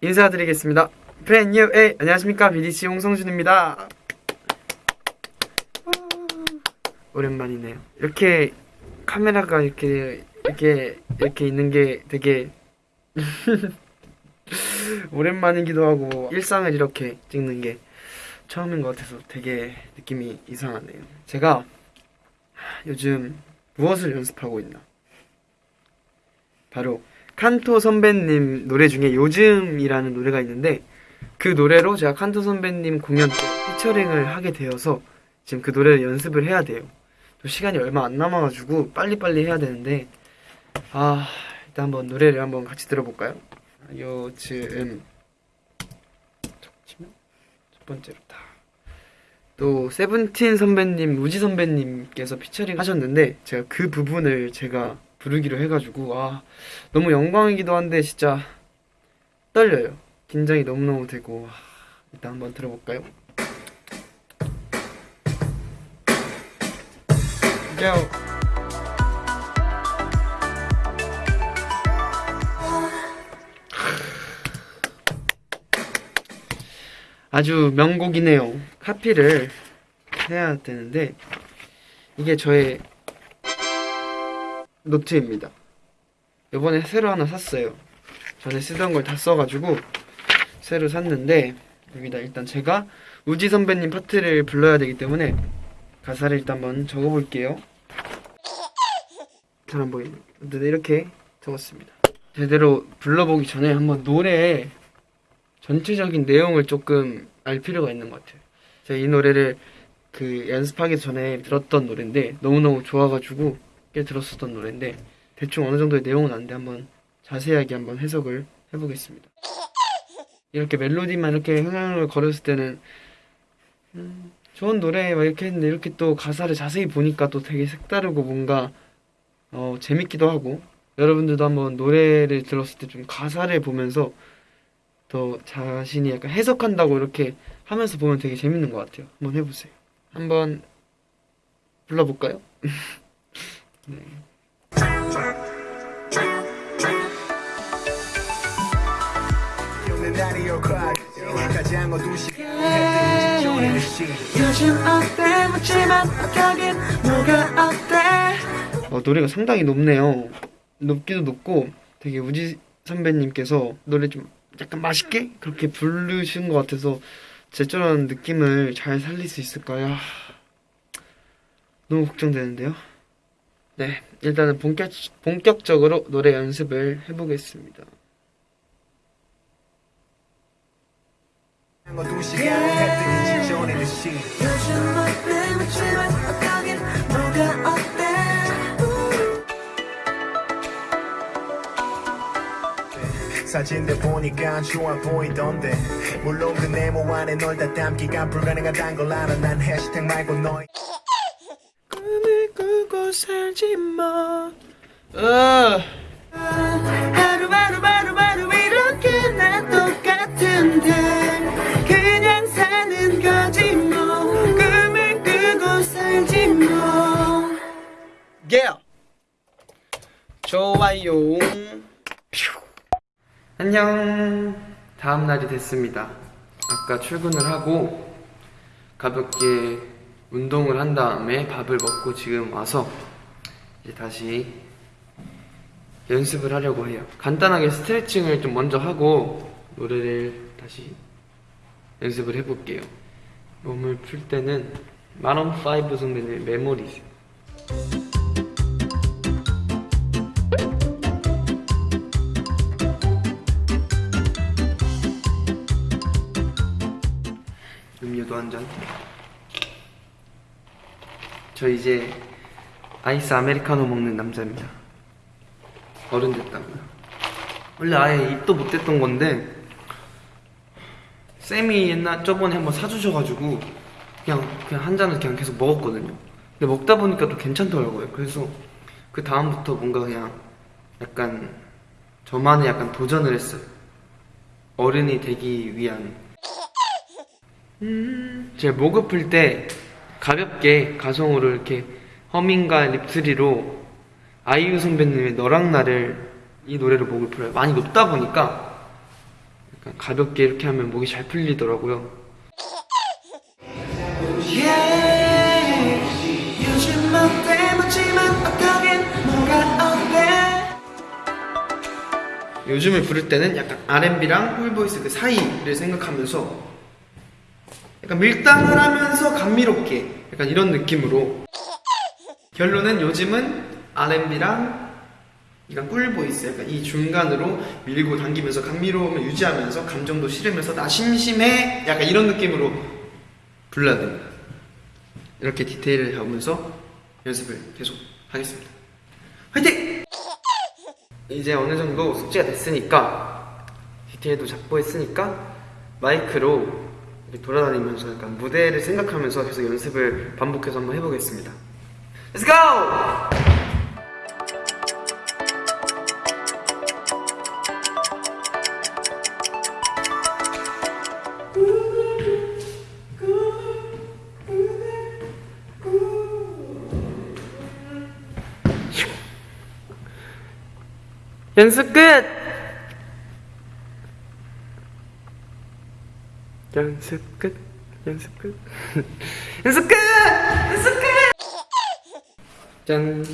인사드리겠습니다. 프렌뉴 에 안녕하십니까 BDC 홍성준입니다. 오랜만이네요. 이렇게 카메라가 이렇게 이렇게 이렇게 있는 게 되게 오랜만이기도 하고 일상을 이렇게 찍는 게 처음인 것 같아서 되게 느낌이 이상하네요. 제가 요즘 무엇을 연습하고 있나? 바로 칸토 선배님 노래 중에 요즘이라는 노래가 있는데 그 노래로 제가 칸토 선배님 공연 때 피처링을 하게 되어서 지금 그 노래를 연습을 해야 돼요. 또 시간이 얼마 안 남아가지고 빨리빨리 해야 되는데 아 일단 한번 노래를 한번 같이 들어볼까요? 요즘 첫 번째로 다. 또 세븐틴 선배님, 우지 선배님께서 피처링 하셨는데 제가 그 부분을 제가 부르기로 해가지고 아 너무 영광이기도 한데 진짜 떨려요. 긴장이 너무너무 되고 아, 일단 한번 들어볼까요? 요. 아주 명곡이네요. 카피를 해야 되는데 이게 저의 노트입니다. 이번에 새로 하나 샀어요. 전에 쓰던 걸 다 써가지고 새로 샀는데 여기다 일단 제가 우지 선배님 파트를 불러야 되기 때문에 가사를 일단 한번 적어볼게요. 잘 안 보이네. 근데 이렇게 적었습니다. 제대로 불러보기 전에 한번 노래의 전체적인 내용을 조금 알 필요가 있는 것 같아요. 제가 이 노래를 그 연습하기 전에 들었던 노래인데 너무너무 좋아가지고 꽤 들었었던 노래인데 대충 어느 정도의 내용은 아는데 한번 자세하게 한번 해석을 해보겠습니다. 이렇게 멜로디만 이렇게 흥얼흥얼 거렸을 때는 음, 좋은 노래 막 이렇게 했는데 이렇게 또 가사를 자세히 보니까 또 되게 색다르고 뭔가 어, 재밌기도 하고 여러분들도 한번 노래를 들었을 때 좀 가사를 보면서 더 자신이 약간 해석한다고 이렇게 하면서 보면 되게 재밌는 것 같아요. 한번 해보세요. 한번 불러볼까요? 네. 어, 노래가 상당히 높네요. 높기도 높고 되게 우지 선배님께서 노래 좀 약간 맛있게 그렇게 부르신 것 같아서 제처럼 느낌을 잘 살릴 수 있을까요? 하, 너무 걱정되는데요. 네, 일단은 본격, 본격적으로 노래 연습을 해보겠습니다. 사진들 보니까 좋아 보이던데 물론 그 네모 안에 널 다 담기가 불가능하단 걸 알아 난 해시태그 말고 너의 꿈을 꾸고 살지 마. 아, 하루하루 바로바로 이렇게 나 똑같은데 그냥 사는 거지 뭐 꿈을 꾸고 살지 뭐 yeah. 좋아요. 안녕. 다음 날이 됐습니다. 아까 출근을 하고 가볍게 운동을 한 다음에 밥을 먹고 지금 와서 이제 다시 연습을 하려고 해요. 간단하게 스트레칭을 좀 먼저 하고 노래를 다시 연습을 해볼게요. 몸을 풀 때는 Maroon 5 선배님의 Memories. 저 이제 아이스 아메리카노 먹는 남자입니다. 어른 됐다고요. 원래 아예 입도 못 댔던 건데 쌤이 옛날 저번에 한번 사주셔가지고 그냥 그냥 한 잔을 그냥 계속 먹었거든요. 근데 먹다 보니까 또 괜찮더라고요. 그래서 그 다음부터 뭔가 그냥 약간 저만의 약간 도전을 했어요. 어른이 되기 위한 제 목 아플 때 가볍게 가성으로 이렇게 허밍과 lip trill로 아이유 선배님의 너랑 나를 이 노래로 목을 풀어요. 많이 높다 보니까 약간 가볍게 이렇게 하면 목이 잘 풀리더라고요. 요즘 어때 묻지마 어떠긴 뭐가 어때 요즘을 부를 때는 약간 R&B랑 full voice 그 사이를 생각하면서 약간 밀당을 하면서 감미롭게 약간 이런 느낌으로. 결론은 요즘은 R&B랑 약간 꿀보이스 약간 이 중간으로 밀고 당기면서 감미로움을 유지하면서 감정도 실으면서 나 심심해 약간 이런 느낌으로 불러야 됩니다. 이렇게 디테일을 잡으면서 연습을 계속 하겠습니다. 화이팅! 이제 어느 정도 숙제가 됐으니까 디테일도 잡고 했으니까 마이크로 돌아다니면서 약간 무대를 생각하면서 계속 연습을 반복해서 한번 해보겠습니다. Let's go! 연습 끝! 연습 끝, 연습 끝, 연습 끝! 연습 끝! 짠.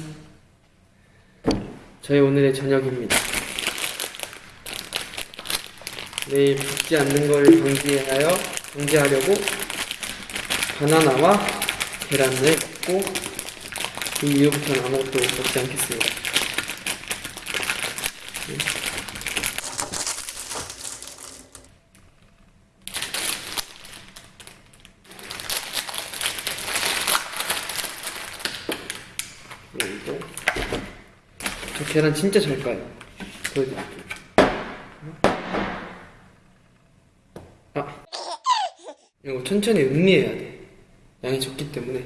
저희 오늘의 저녁입니다. 내일 붓지 않는 걸 방지하여, 방지하려고 바나나와 계란을 먹고 그 이후부터는 아무것도 먹지 않겠습니다. 그리고 저 계란 진짜 잘 까요. 보여드릴게요. 아 이거 천천히 음미해야 돼. 양이 적기 때문에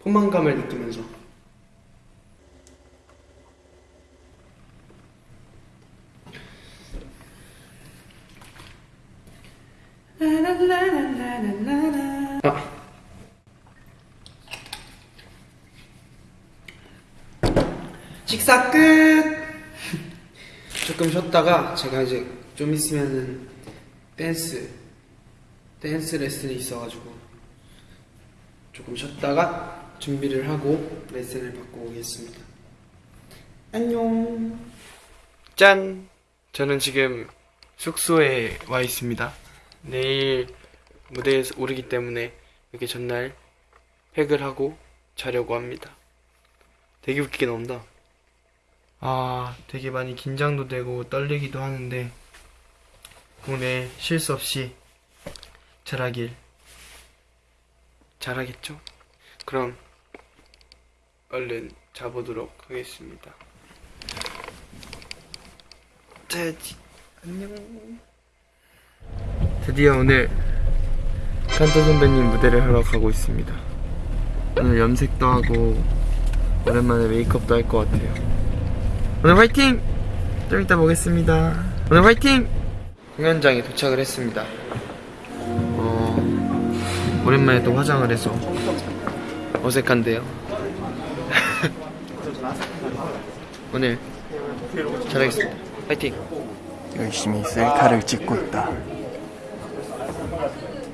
포만감을 느끼면서 아 식사 끝! 조금 쉬었다가 제가 이제 좀 있으면은 댄스 댄스 레슨이 있어가지고 조금 쉬었다가 준비를 하고 레슨을 받고 오겠습니다. 안녕. 짠! 저는 지금 숙소에 와 있습니다. 내일 무대에 오르기 때문에 이렇게 전날 팩을 하고 자려고 합니다. 되게 웃기게 나온다. 아, 되게 많이 긴장도 되고 떨리기도 하는데 오늘 실수 없이 잘하길 잘하겠죠? 그럼 얼른 자보도록 하겠습니다. 자야지. 안녕. 드디어 오늘 칸토 선배님 무대를 하러 가고 있습니다. 오늘 염색도 하고 오랜만에 메이크업도 할 것 같아요. 오늘 화이팅! 좀 이따 보겠습니다. 오늘 화이팅! 공연장에 도착을 했습니다. 어, 오랜만에 또 화장을 해서 어색한데요. 오늘 잘하겠습니다. 화이팅! 열심히 셀카를 찍고 있다.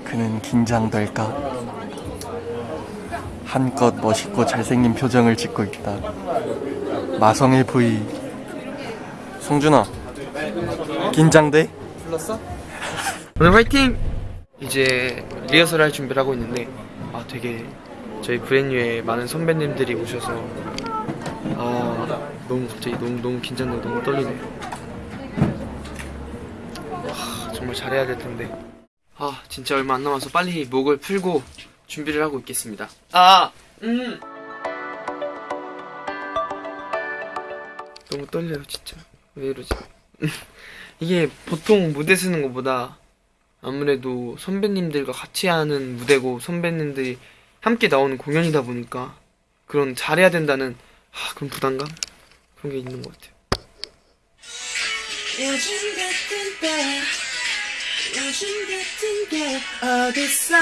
그는 긴장될까? 한껏 멋있고 잘생긴 표정을 짓고 있다. 마성의 부위. 성준아, 긴장돼? 불렀어? 오늘 화이팅! 이제 리허설 할 준비를 하고 있는데 아 되게 저희 브랜뉴에 많은 선배님들이 오셔서 아 너무 갑자기 너무 너무 긴장되고 너무 떨리네 아, 정말 잘해야 될 텐데 아 진짜 얼마 안 남아서 빨리 목을 풀고 준비를 하고 있겠습니다 아! 음! 너무 떨려요 진짜 왜 이러지? 이게 보통 무대 쓰는 것보다 아무래도 선배님들과 같이 하는 무대고 선배님들이 함께 나오는 공연이다 보니까 그런 잘해야 된다는 아, 그런 부담감? 그런 게 있는 것 같아요. 요즘 같은 때 요즘 같은 게 어딨어?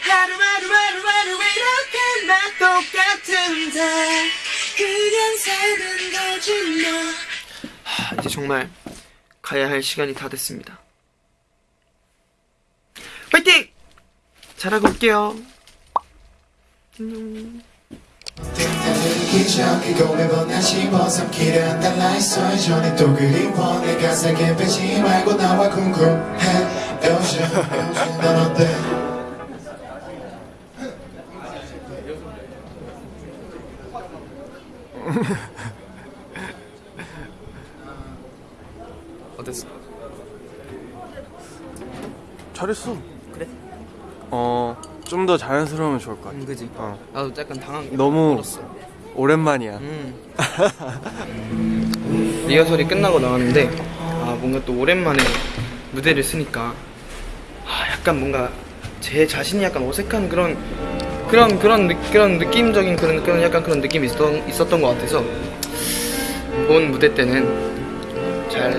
하루하루 하루하루 이렇게 나 똑같은데 그냥 살면 되지 뭐 정말 가야 할 시간이 다 됐습니다. 화이팅! 잘하고 올게요. 안녕. 기적이고 매번 다시 벗삼키려 한다 라이서 전에 또 그리워 내가 살게 빼지 말고 나와 궁금해 요즘 요즘 넌 어때 어땠어? 잘했어. 그래? 어, 좀 더 자연스러우면 좋을 것 같아. 응, 그지? 어, 나도 약간 당한 게 너무 멀었어. 오랜만이야. 음. 리허설이 끝나고 나왔는데 아 뭔가 또 오랜만에 무대를 쓰니까 아 약간 뭔가 제 자신이 약간 어색한 그런 그런 그런 느, 그런 느낌적인 그런 그런 약간 그런 느낌이 있었던 있었던 것 같아서 본 무대 때는 잘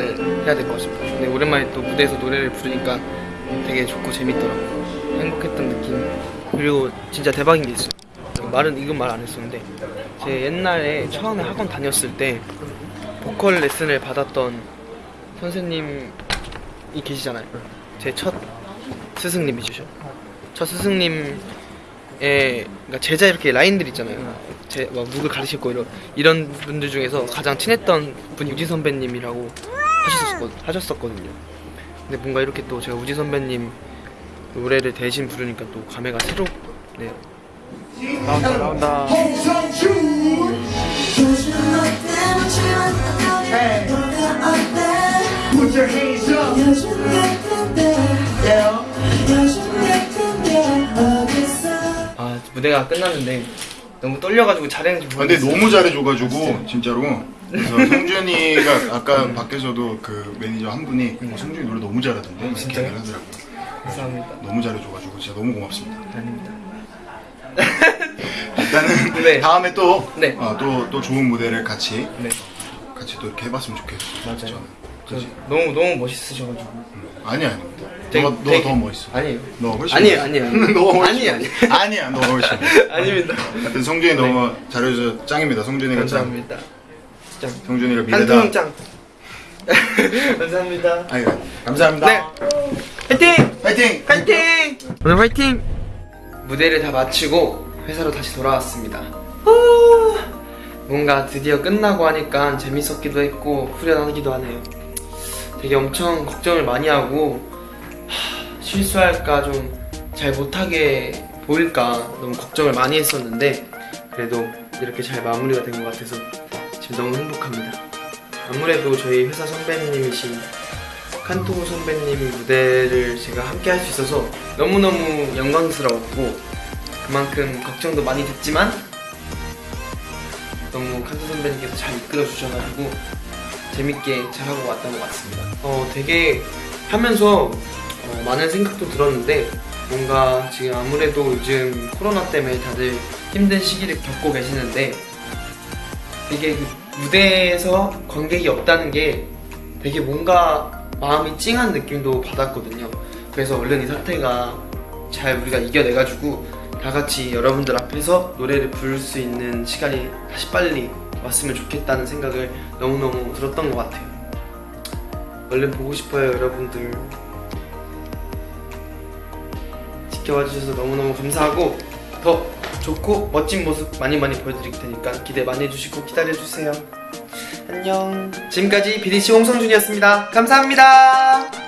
해야 될것 싶어. 근데 오랜만에 또 무대에서 노래를 부르니까 되게 좋고 재밌더라고. 행복했던 느낌. 그리고 진짜 대박인 게 있어. 말은 이건 말 안 했었는데 제 옛날에 처음에 학원 다녔을 때 보컬 레슨을 받았던 선생님이 계시잖아요. 제 첫 스승님이시죠. 첫 스승님의 그러니까 제자 이렇게 라인들 있잖아요. 제막 누굴 가르칠 거 이런 이런 분들 중에서 가장 친했던 분이 우지 선배님이라고 하셨었거, 하셨었거든요. 근데 뭔가 이렇게 또 제가 우지 선배님 노래를 대신 부르니까 또 감회가 새롭네요. 나온다, 나온다. 아 무대가 끝났는데 너무 떨려가지고 잘했는지 아, 근데 모르겠어요. 너무 잘해줘가지고 진짜로 그래서 성준이가 아까 밖에서도 그 매니저 한 분이 어, 성준이 노래 너무 잘하던데 진짜요? 하더라고요 감사합니다. 너무 잘해줘가지고 진짜 너무 고맙습니다 아닙니다. 일단은 네. 다음에 또, 네. 어, 또, 또 좋은 무대를 같이 네 같이 또 이렇게 해봤으면 좋겠어 맞아요. 저는 저 그지? 너무 너무 멋있으셔가지고. 아니야 아닙니다 되게- 너가 되게- 너더 멋있어 아니에요. 너 훨씬 멋있어. 아니에요, 아니에요. 너 훨씬 아니에요, 멋있어. 아니야 너 훨씬 아닙니다. 하여튼 성준이 너무 잘해줘서 짱입니다 성준이가 짱 감사합니다. 짱. 성준이가 미래다 한통 짱. 감사합니다. 아니 감사합니다 네. 화이팅! 파이팅! 화이팅! 오늘 화이팅! 무대를 다 마치고 회사로 다시 돌아왔습니다. 후, 뭔가 드디어 끝나고 하니까 재밌었기도 했고 후련하기도 하네요. 되게 엄청 걱정을 많이 하고 하, 실수할까 좀 잘 못하게 보일까 너무 걱정을 많이 했었는데 그래도 이렇게 잘 마무리가 된 것 같아서 지금 너무 행복합니다. 아무래도 저희 회사 선배님이신 칸토 선배님의 무대를 제가 함께 할 수 있어서 너무너무 영광스러웠고 그만큼 걱정도 많이 됐지만 너무 칸토 선배님께서 잘 이끌어 주셔가지고 재밌게 잘하고 왔던 것 같습니다. 어, 되게 하면서 어, 많은 생각도 들었는데 뭔가 지금 아무래도 요즘 코로나 때문에 다들 힘든 시기를 겪고 계시는데 되게 그 무대에서 관객이 없다는 게 되게 뭔가 마음이 찡한 느낌도 받았거든요. 그래서 얼른 이 사태가 잘 우리가 이겨내가지고 다 같이 여러분들 앞에서 노래를 부를 수 있는 시간이 다시 빨리 왔으면 좋겠다는 생각을 너무너무 들었던 것 같아요. 얼른 보고 싶어요, 여러분들. 지켜봐 주셔서 너무너무 감사하고 더 좋고 멋진 모습 많이 많이 보여드릴 테니까 기대 많이 해주시고 기다려주세요. 안녕. 지금까지 BDC 홍성준이었습니다. 감사합니다.